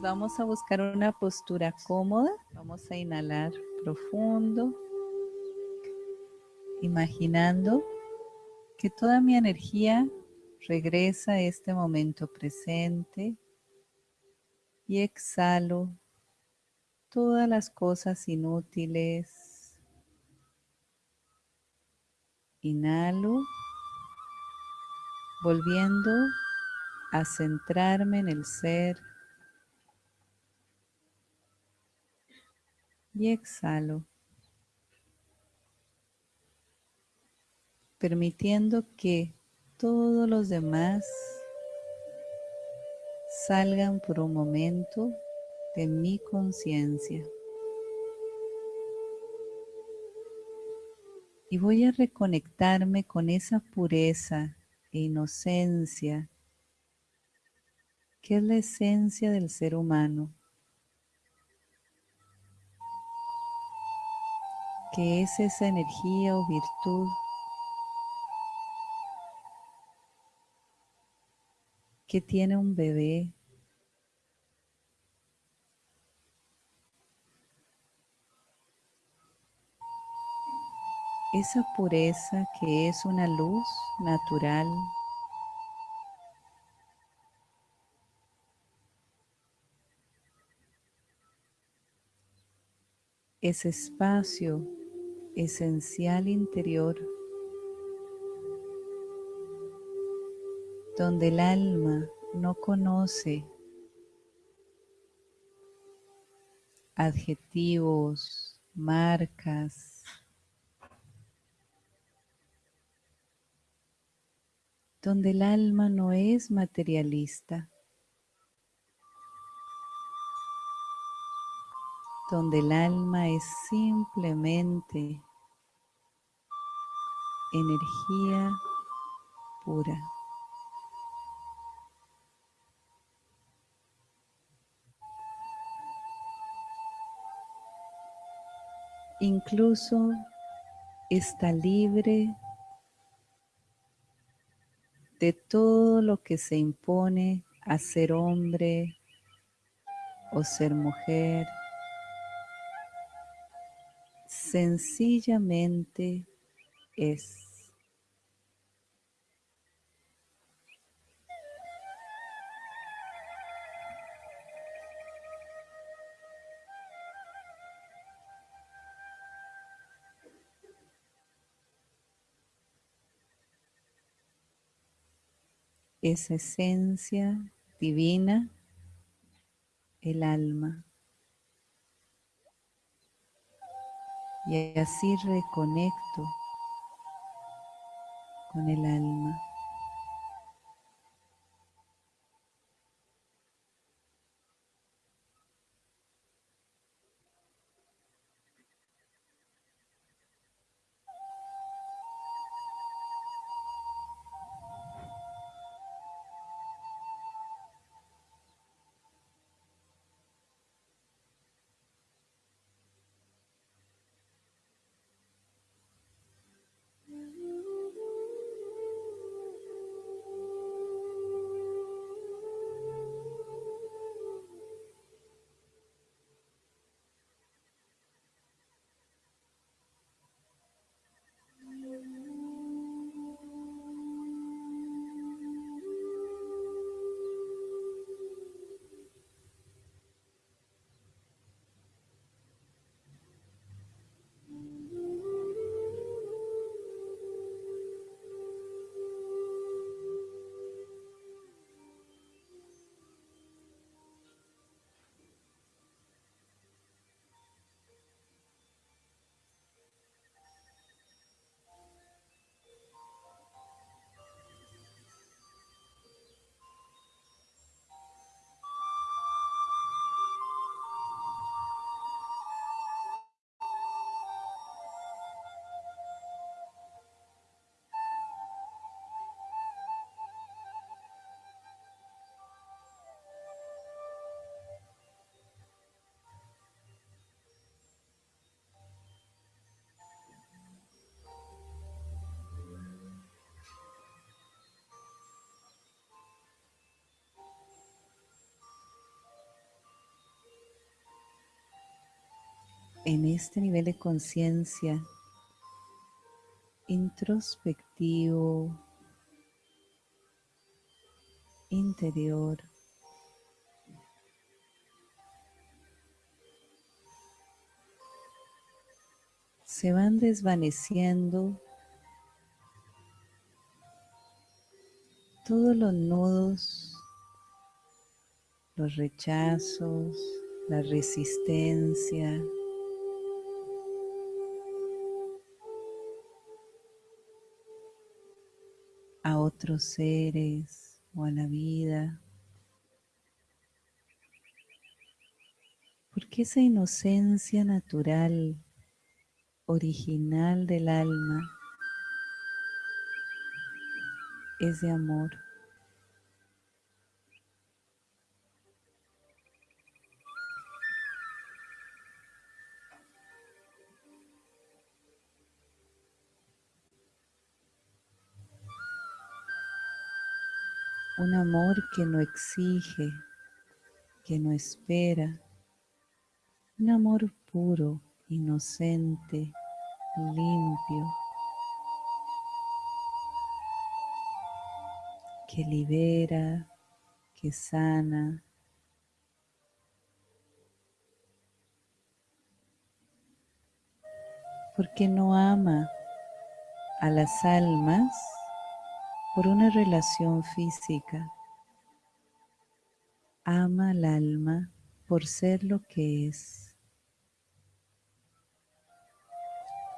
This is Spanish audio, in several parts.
Vamos a buscar una postura cómoda. Vamos a inhalar profundo, imaginando que toda mi energía regresa a este momento presente y exhalo todas las cosas inútiles. Inhalo, volviendo a centrarme en el ser y exhalo, permitiendo que todos los demás salgan por un momento de mi conciencia. Y voy a reconectarme con esa pureza e inocencia que es la esencia del ser humano, que es esa energía o virtud. Que tiene un bebé. Esa pureza que es una luz natural. Ese espacio esencial interior donde el alma no conoce adjetivos, marcas, donde el alma no es materialista, donde el alma es simplemente energía pura. Incluso está libre de todo lo que se impone a ser hombre o ser mujer. Sencillamente es. esencia divina, el alma. Y así reconecto con el alma. En este nivel de conciencia introspectivo, interior, se van desvaneciendo todos los nudos, los rechazos, la resistencia, a otros seres o a la vida. Porque esa inocencia natural, original del alma, es de amor. Un amor que no exige, que no espera. Un amor puro, inocente, limpio. que libera, que sana. Porque no ama a las almas por una relación física. Ama al alma por ser lo que es.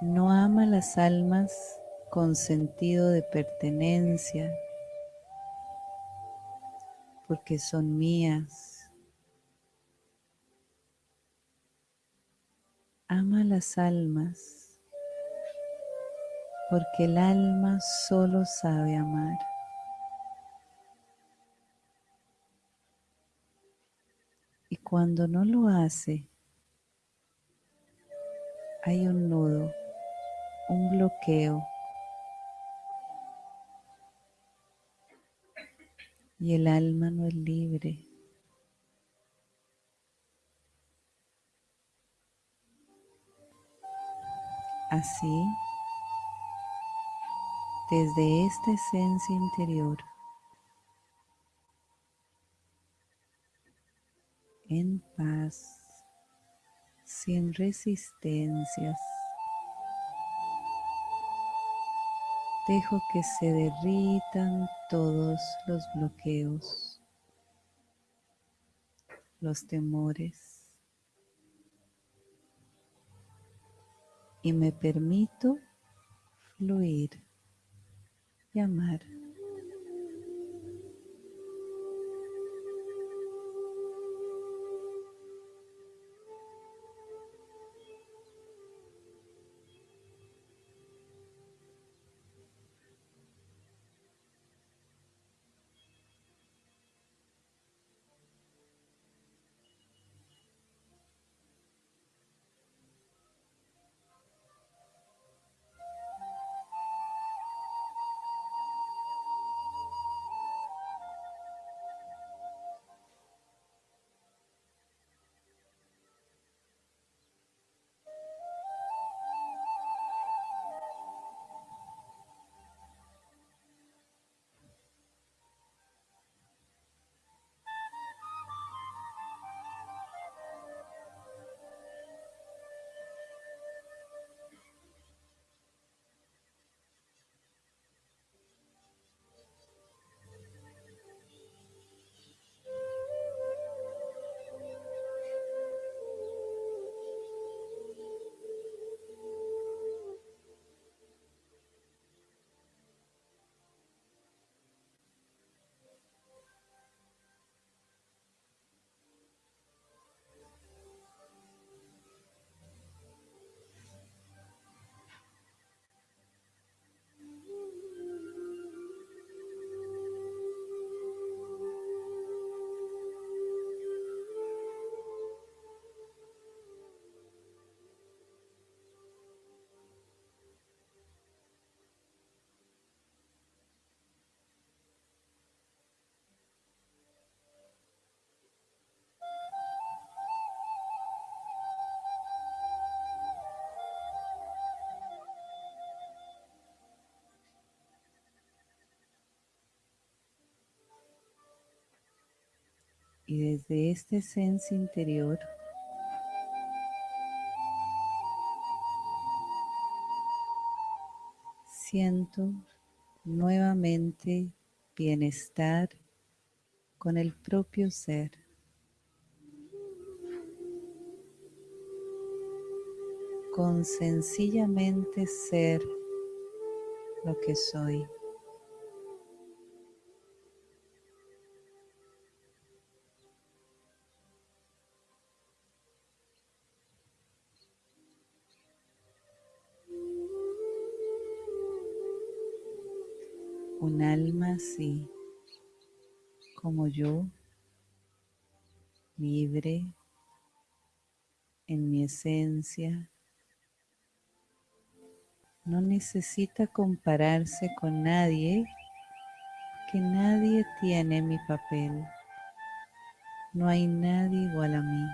No ama las almas con sentido de pertenencia, porque son mías. Ama las almas porque el alma solo sabe amar. Y cuando no lo hace, hay un nudo, un bloqueo y el alma no es libre. Así, desde esta esencia interior, en paz, sin resistencias, Dejo que se derritan todos los bloqueos, los temores. Y me permito fluir y amar. Y desde esta esencia interior siento nuevamente bienestar con el propio ser. Con sencillamente ser lo que soy. Un alma así como yo, libre en mi esencia, no necesita compararse con nadie, que nadie tiene mi papel. No hay nadie igual a mí.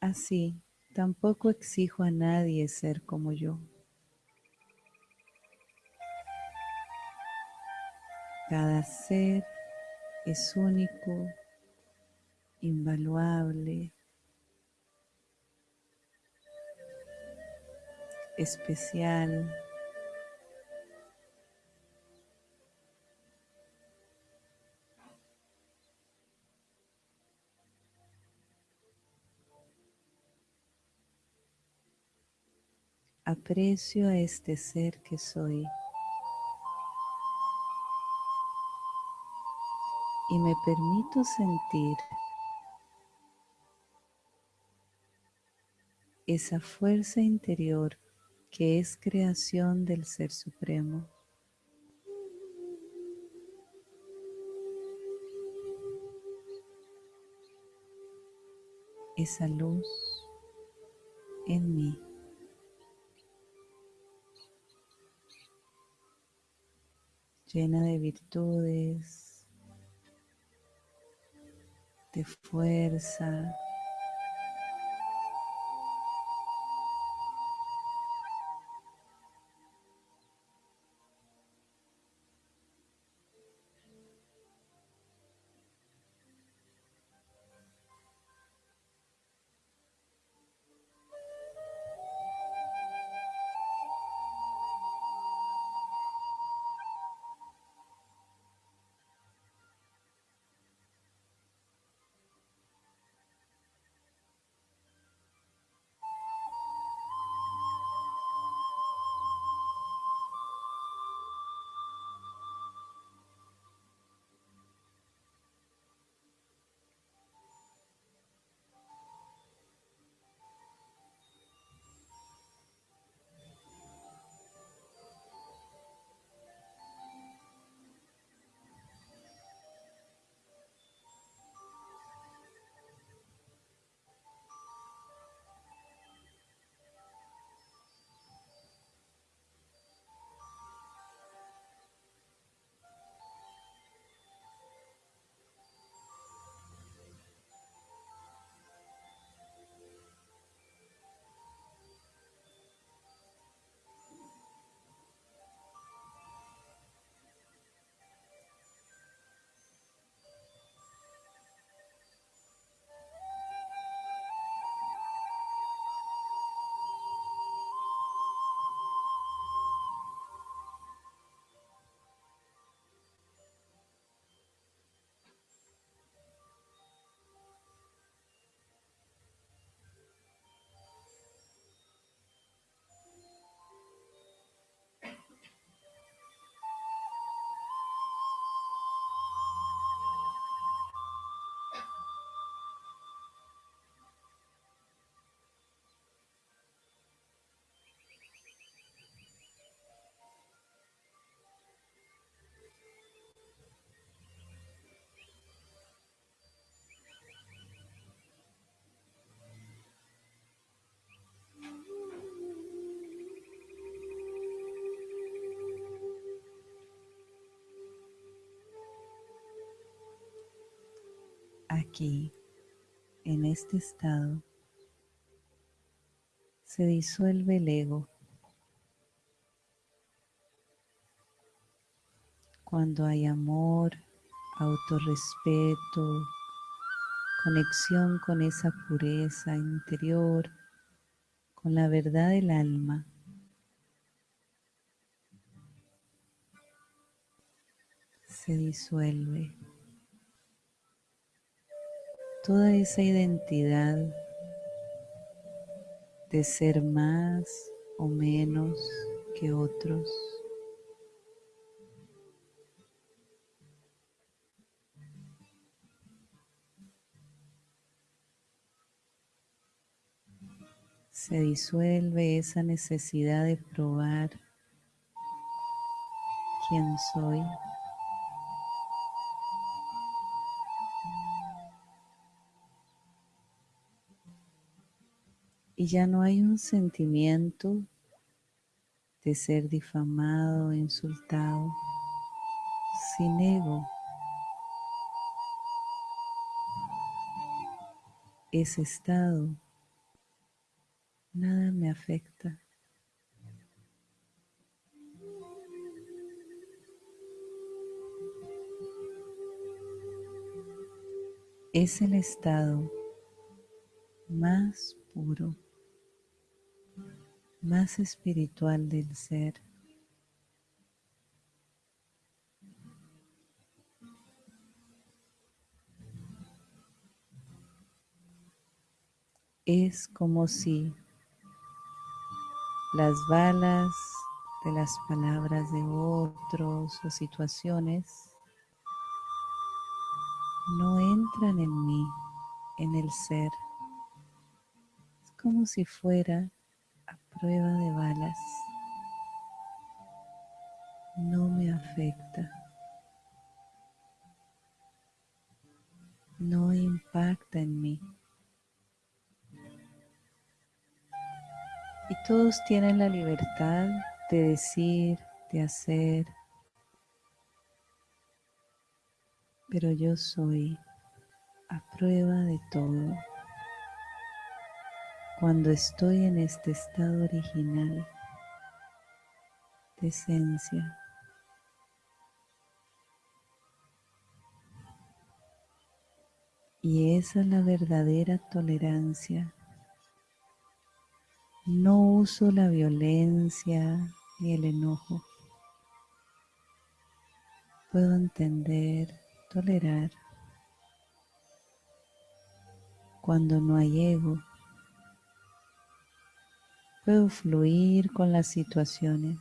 Así, tampoco exijo a nadie ser como yo. Cada ser es único, invaluable, especial. Aprecio a este ser que soy. Y me permito sentir esa fuerza interior que es creación del Ser Supremo. Esa luz en mí. llena de virtudes, de fuerza. Aquí, en este estado, se disuelve el ego. Cuando hay amor autorrespeto, conexión con esa pureza interior, con la verdad del alma. Se disuelve toda esa identidad de ser más o menos que otros. Se disuelve esa necesidad de probar quién soy. Y ya no hay un sentimiento de ser difamado, insultado, sin ego. Ese estado nada me afecta. Es el estado más puro más espiritual del ser. Es como si las balas de las palabras de otros o situaciones no entran en mí, en el ser. Es como si fuera prueba de balas no me afecta, no impacta en mí. Y todos tienen la libertad de decir, de hacer, pero yo soy a prueba de todo cuando estoy en este estado original de esencia. Y esa es la verdadera tolerancia. No uso la violencia ni el enojo. Puedo entender, tolerar. Cuando no hay ego, Puedo fluir con las situaciones.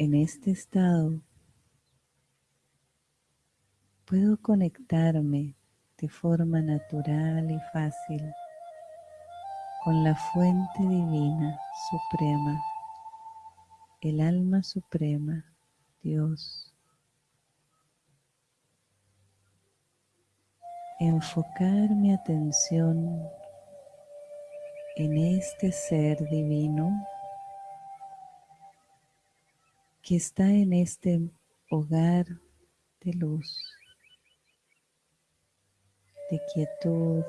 En este estado puedo conectarme de forma natural y fácil con la fuente divina suprema, el alma suprema, Dios. Enfocar mi atención en este ser divino que está en este hogar de luz, de quietud,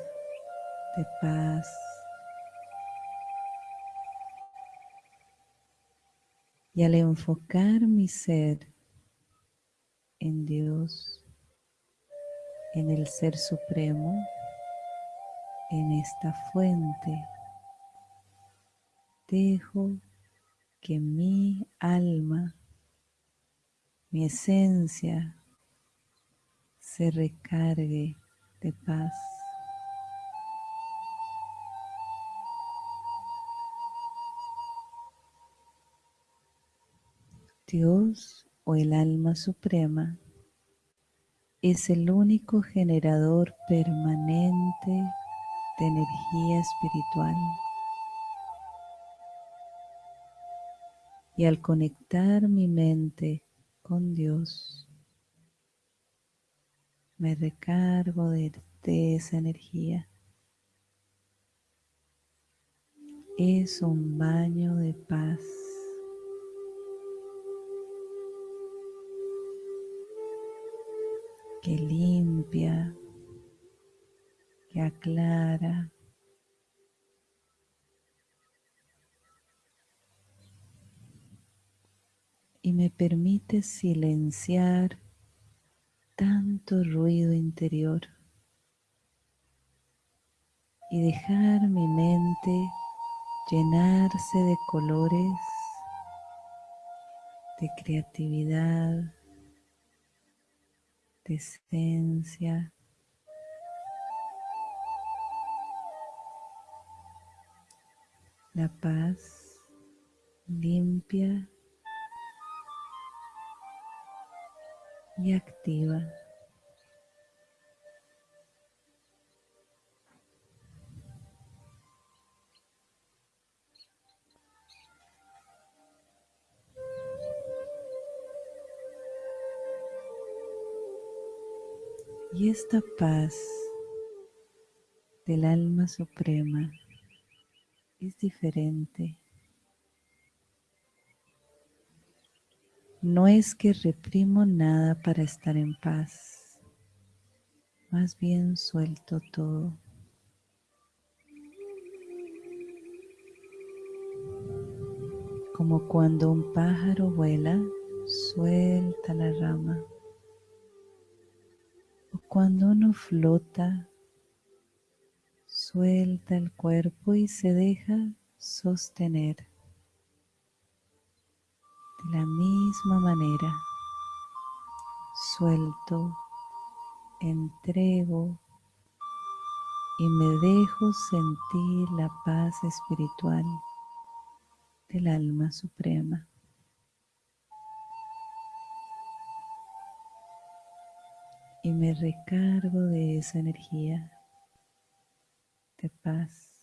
de paz. Y al enfocar mi ser en Dios, en el Ser Supremo, en esta fuente, dejo que mi alma mi esencia se recargue de paz. Dios o el alma suprema es el único generador permanente de energía espiritual. Y al conectar mi mente con Dios. Me recargo de, esa energía. Es un baño de paz. que limpia, que aclara, y me permite silenciar tanto ruido interior y dejar mi mente llenarse de colores, de creatividad, de esencia. La paz limpia y activa. Y esta paz del alma suprema es diferente No es que reprimo nada para estar en paz, más bien suelto todo. Como cuando un pájaro vuela, suelta la rama. O cuando uno flota, suelta el cuerpo y se deja sostener. La misma manera, suelto, entrego y me dejo sentir la paz espiritual del alma suprema. Y me recargo de esa energía de paz.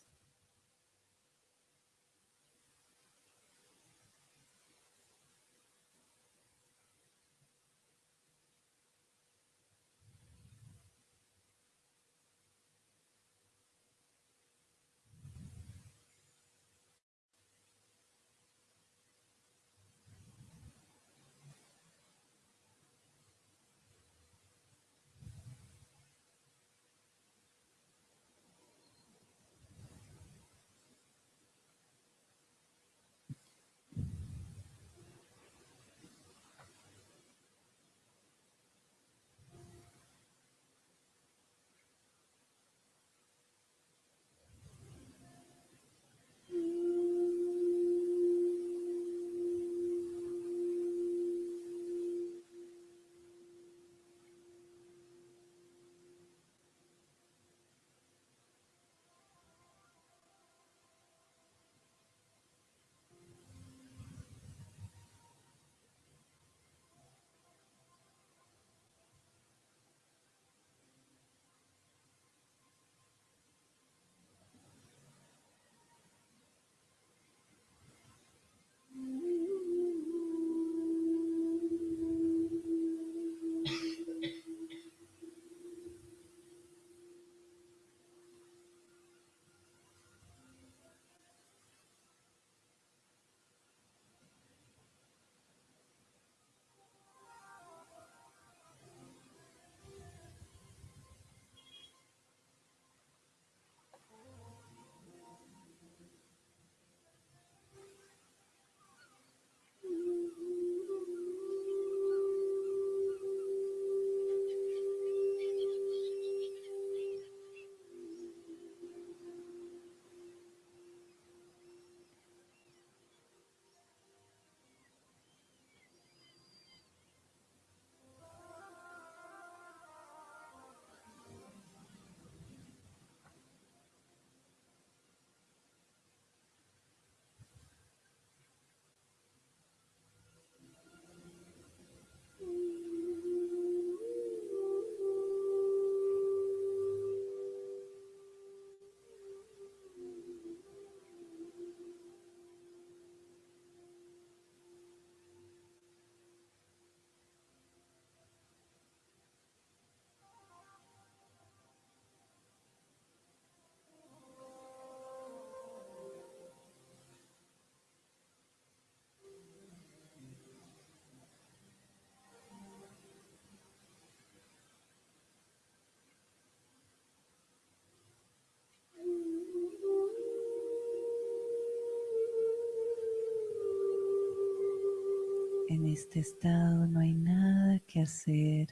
En este estado no hay nada que hacer,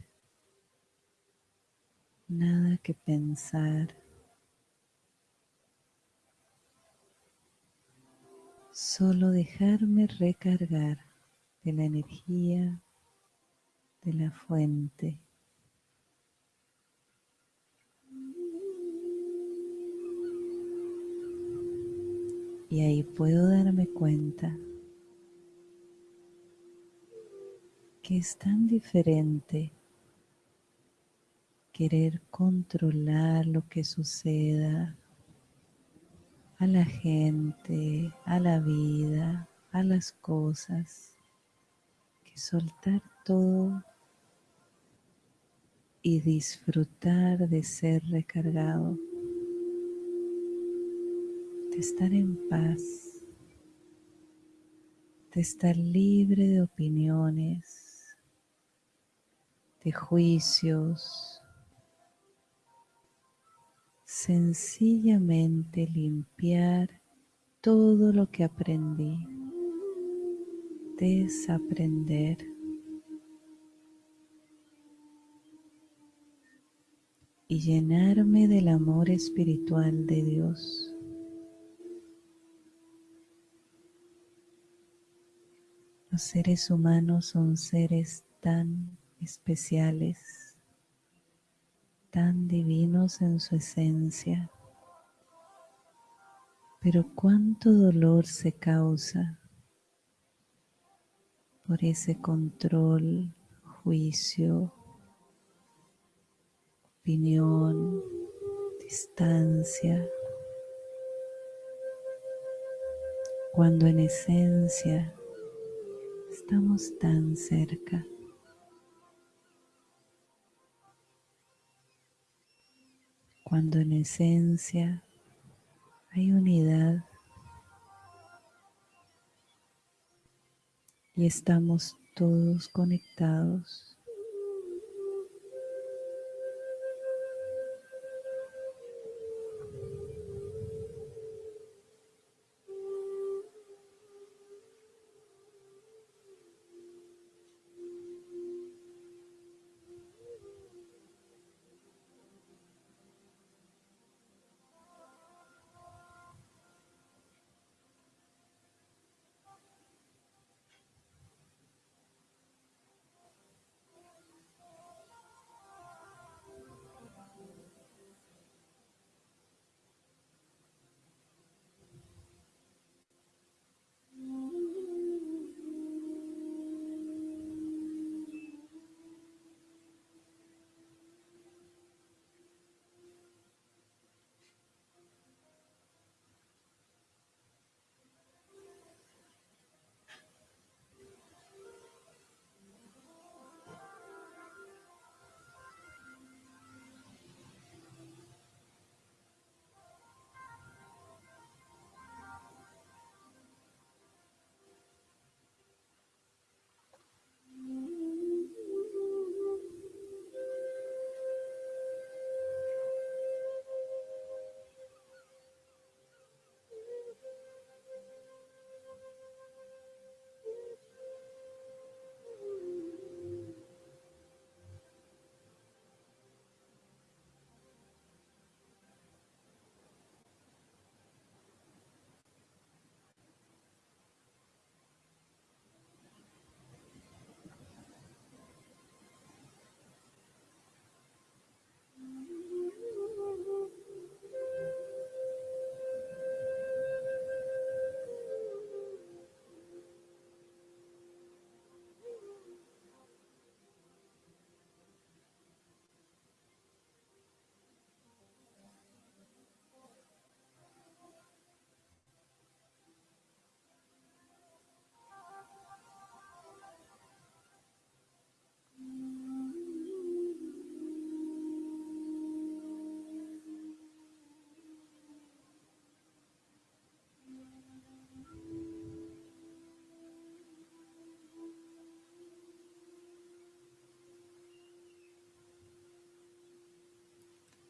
nada que pensar. Solo dejarme recargar de la energía de la fuente. Y ahí puedo darme cuenta que es tan diferente querer controlar lo que suceda a la gente, a la vida, a las cosas, que soltar todo y disfrutar de ser recargado, de estar en paz, de estar libre de opiniones, de juicios, sencillamente limpiar todo lo que aprendí, desaprender. y llenarme del amor espiritual de Dios. Los seres humanos son seres tan especiales, tan divinos en su esencia. Pero cuánto dolor se causa por ese control, juicio, opinión, distancia, cuando en esencia estamos tan cerca. Cuando en esencia hay unidad y estamos todos conectados.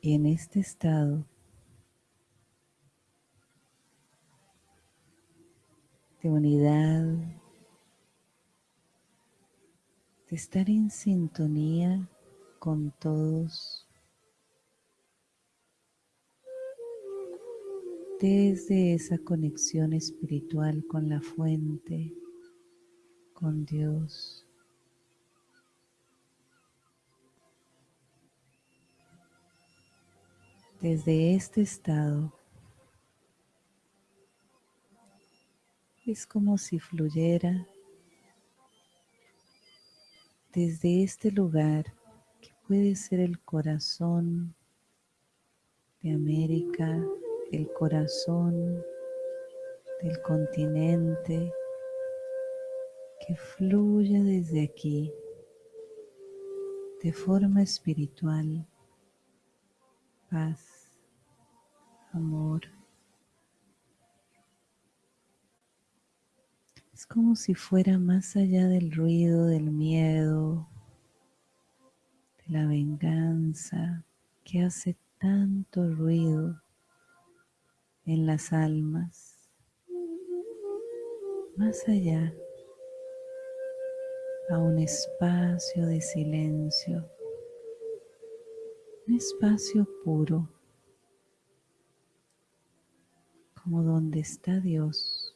Y en este estado de unidad, estar en sintonía con todos desde esa conexión espiritual con la fuente, con Dios. Desde este estado. Es como si fluyera desde este lugar que puede ser el corazón de América, el corazón del continente, que fluya desde aquí de forma espiritual, paz, amor. Es como si fuera más allá del ruido, del miedo, de la venganza que hace tanto ruido en las almas. Más allá, a un espacio de silencio, un espacio puro, como donde está Dios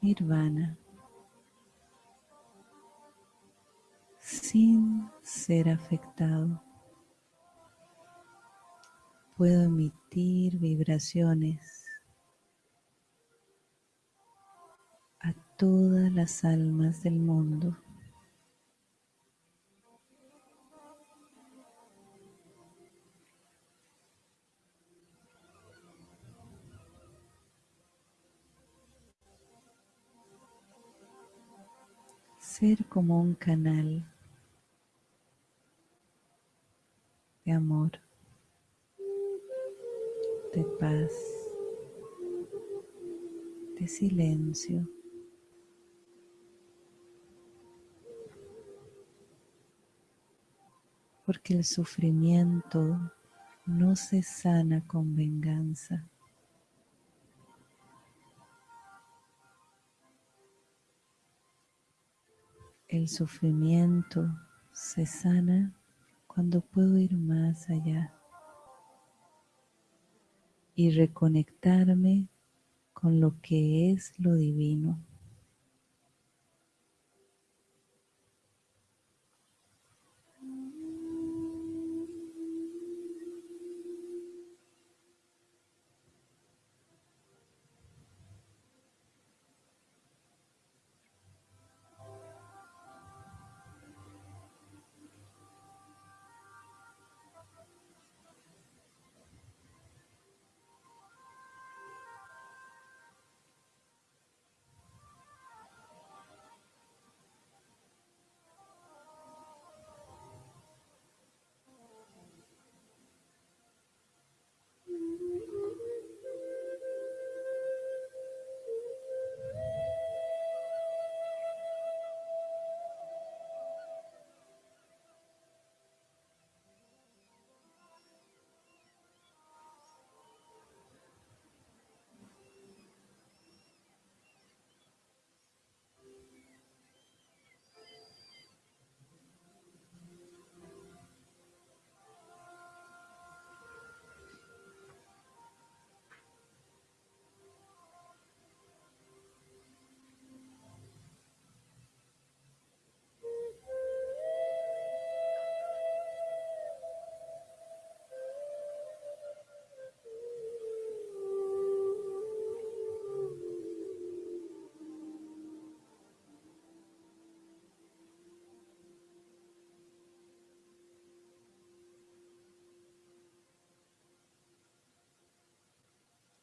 nirvana sin ser afectado. Puedo emitir vibraciones a todas las almas del mundo. Ser como un canal de amor, de paz, de silencio. Porque el sufrimiento no se sana con venganza. El sufrimiento se sana cuando puedo ir más allá y reconectarme con lo que es lo divino.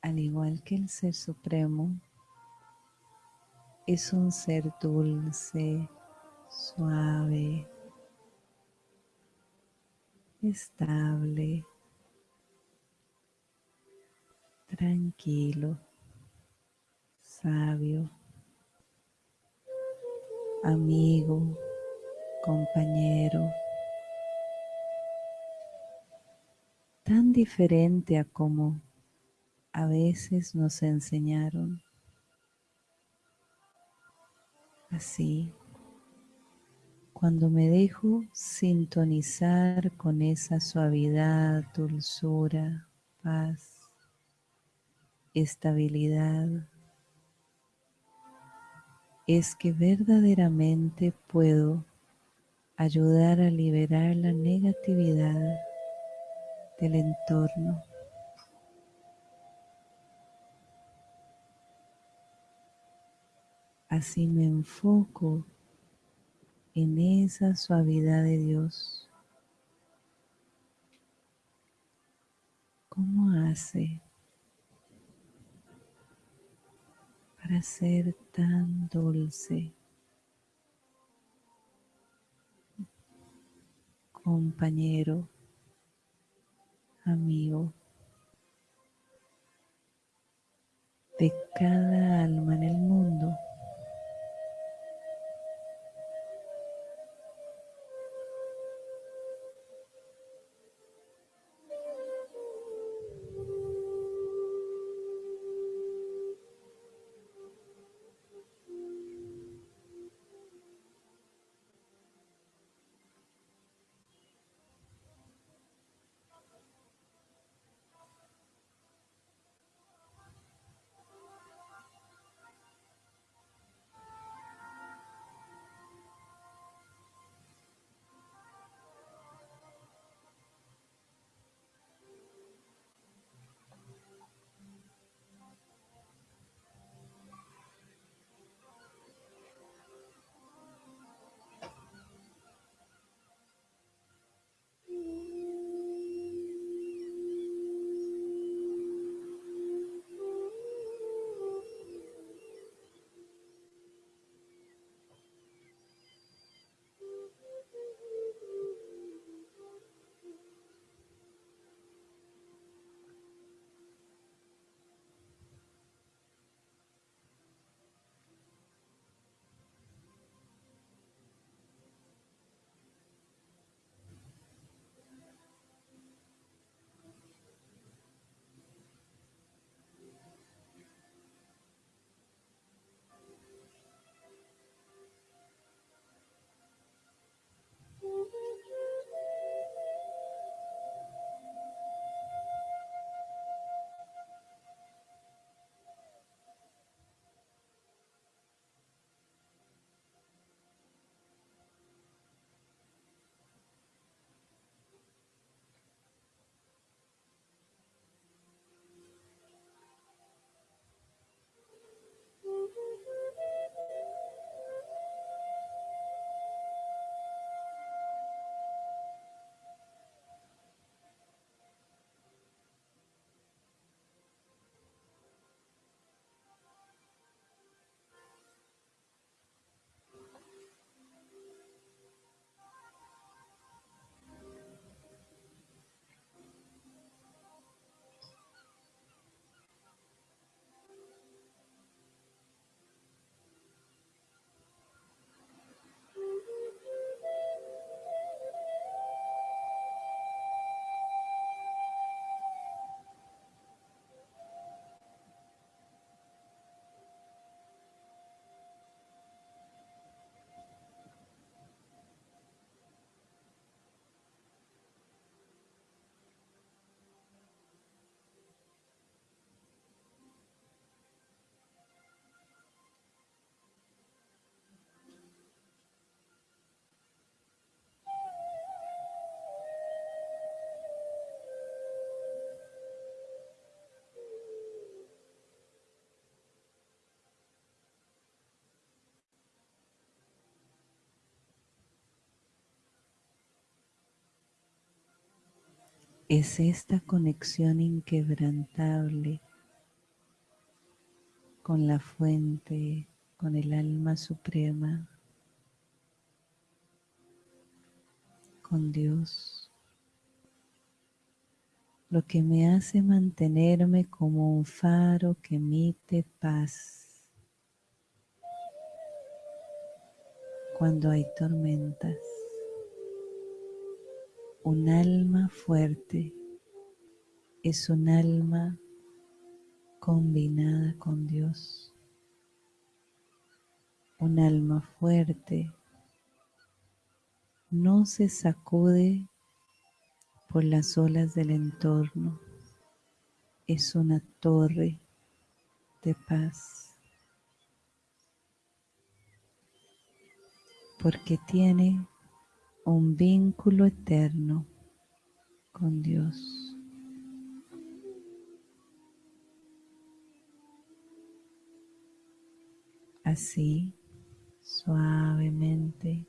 Al igual que el Ser Supremo, es un ser dulce, suave, estable, tranquilo, sabio, amigo, compañero, tan diferente a como a veces nos enseñaron. Así, cuando me dejo sintonizar con esa suavidad, dulzura, paz, estabilidad, es que verdaderamente puedo ayudar a liberar la negatividad del entorno. Así me enfoco en esa suavidad de Dios. ¿Cómo hace para ser tan dulce? compañero, amigo de cada alma en el mundo. Es esta conexión inquebrantable con la fuente, con el alma suprema, con Dios, lo que me hace mantenerme como un faro que emite paz cuando hay tormentas. Un alma fuerte es un alma combinada con Dios. Un alma fuerte no se sacude por las olas del entorno. Es una torre de paz. Porque tiene un vínculo eterno con Dios. Así, suavemente,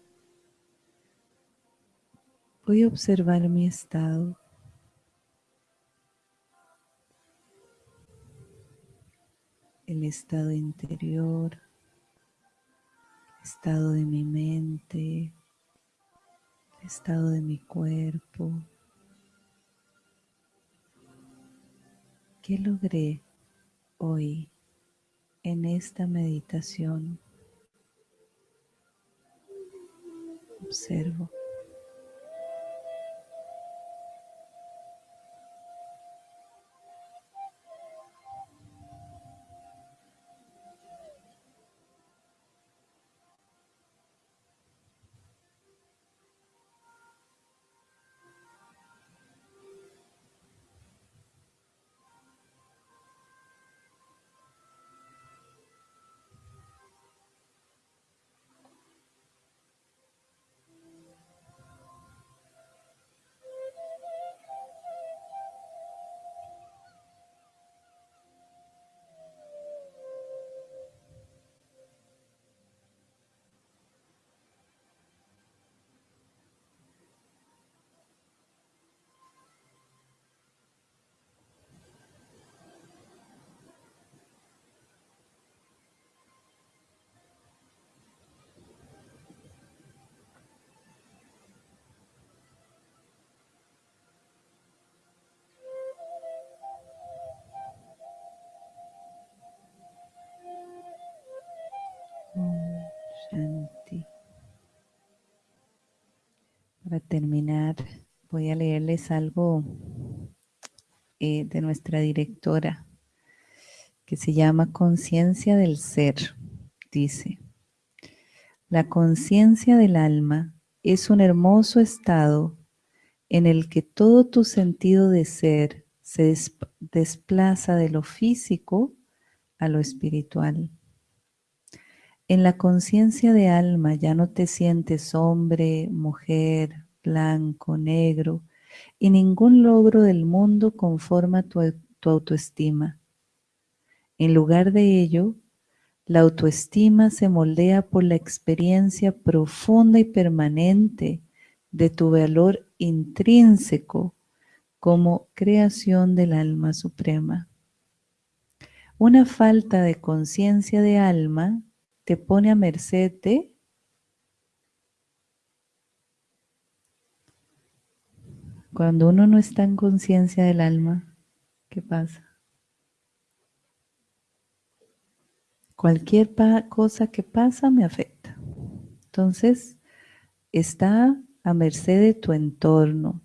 voy a observar mi estado. El estado interior, estado de mi mente, estado de mi cuerpo. ¿Qué logré hoy en esta meditación? Observo. Terminar, voy a leerles algo eh, de nuestra directora que se llama Conciencia del Ser. Dice, la conciencia del alma es un hermoso estado en el que todo tu sentido de ser se desplaza de lo físico a lo espiritual. En la conciencia de alma ya no te sientes hombre, mujer, blanco, negro, y ningún logro del mundo conforma tu, tu autoestima. En lugar de ello, la autoestima se moldea por la experiencia profunda y permanente de tu valor intrínseco como creación del alma suprema. Una falta de conciencia de alma te pone a merced de cuando uno no está en conciencia del alma, ¿qué pasa? Cualquier cosa que pasa me afecta. Entonces, está a merced de tu entorno.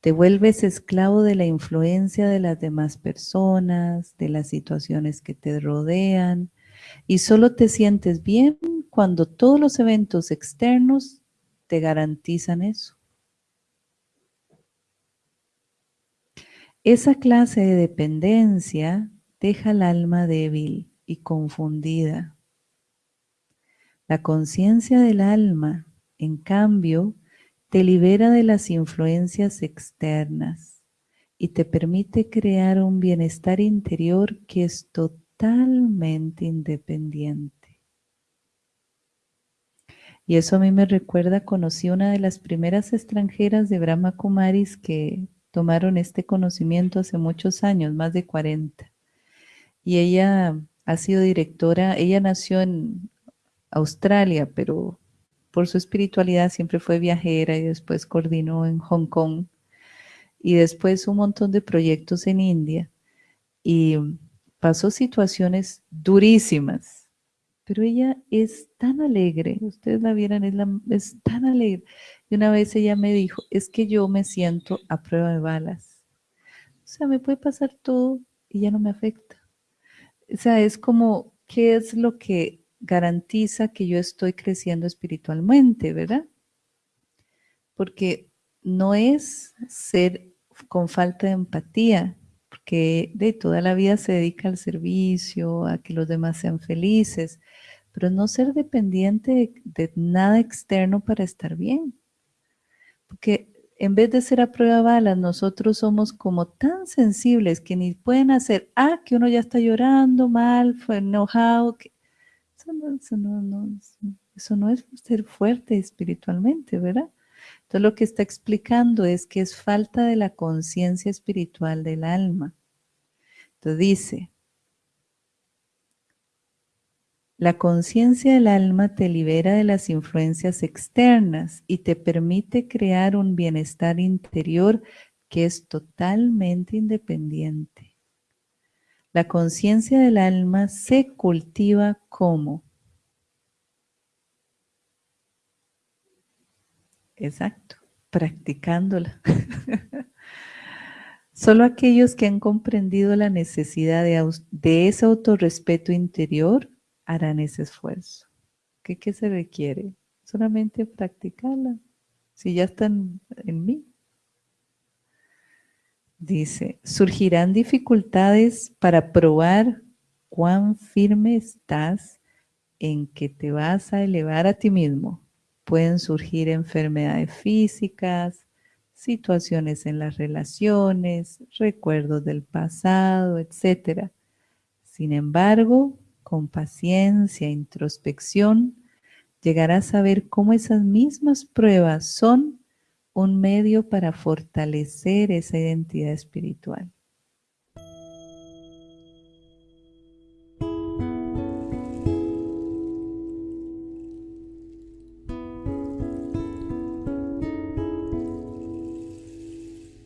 Te vuelves esclavo de la influencia de las demás personas, de las situaciones que te rodean, y solo te sientes bien cuando todos los eventos externos te garantizan eso. Esa clase de dependencia deja el alma débil y confundida. La conciencia del alma, en cambio, te libera de las influencias externas y te permite crear un bienestar interior que es total totalmente independiente. Y eso a mí me recuerda, conocí una de las primeras extranjeras de Brahma Kumaris que tomaron este conocimiento hace muchos años, más de 40. Y ella ha sido directora, ella nació en Australia, pero por su espiritualidad siempre fue viajera y después coordinó en Hong Kong y después un montón de proyectos en India. Y pasó situaciones durísimas, pero ella es tan alegre, ustedes la vieran, es, es tan alegre. Y una vez ella me dijo, es que yo me siento a prueba de balas. O sea, me puede pasar todo y ya no me afecta. O sea, es como, ¿qué es lo que garantiza que yo estoy creciendo espiritualmente, verdad? porque no es ser con falta de empatía, porque de toda la vida se dedica al servicio, a que los demás sean felices, pero no ser dependiente de, nada externo para estar bien. Porque en vez de ser a prueba balas, nosotros somos como tan sensibles que ni pueden hacer, ah, que uno ya está llorando mal, fue enojado. Que... Eso, no, eso, no, eso no es ser fuerte espiritualmente, ¿verdad? Entonces lo que está explicando es que es falta de la conciencia espiritual del alma. Entonces dice, la conciencia del alma te libera de las influencias externas y te permite crear un bienestar interior que es totalmente independiente. La conciencia del alma se cultiva como Exacto, practicándola. Solo aquellos que han comprendido la necesidad de, de ese autorrespeto interior harán ese esfuerzo. ¿Qué, ¿Qué, se requiere? Solamente practicarla. Si ya están en mí. Dice, surgirán dificultades para probar cuán firme estás en que te vas a elevar a ti mismo. Pueden surgir enfermedades físicas, situaciones en las relaciones, recuerdos del pasado, etc. Sin embargo, con paciencia introspección, llegarás a ver cómo esas mismas pruebas son un medio para fortalecer esa identidad espiritual.